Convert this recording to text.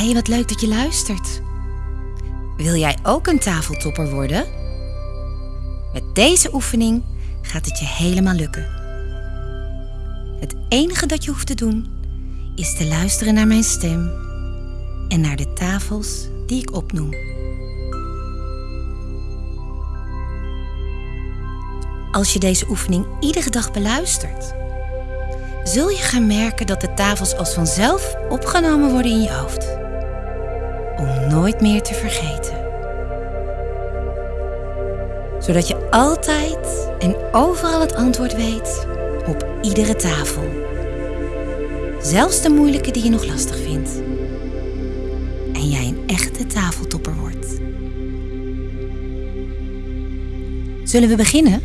hey, wat leuk dat je luistert. Wil jij ook een tafeltopper worden? Met deze oefening gaat het je helemaal lukken. Het enige dat je hoeft te doen is te luisteren naar mijn stem en naar de tafels die ik opnoem. Als je deze oefening iedere dag beluistert, zul je gaan merken dat de tafels als vanzelf opgenomen worden in je hoofd. Om nooit meer te vergeten. Zodat je altijd en overal het antwoord weet op iedere tafel. Zelfs de moeilijke die je nog lastig vindt. En jij een echte tafeltopper wordt. Zullen we beginnen?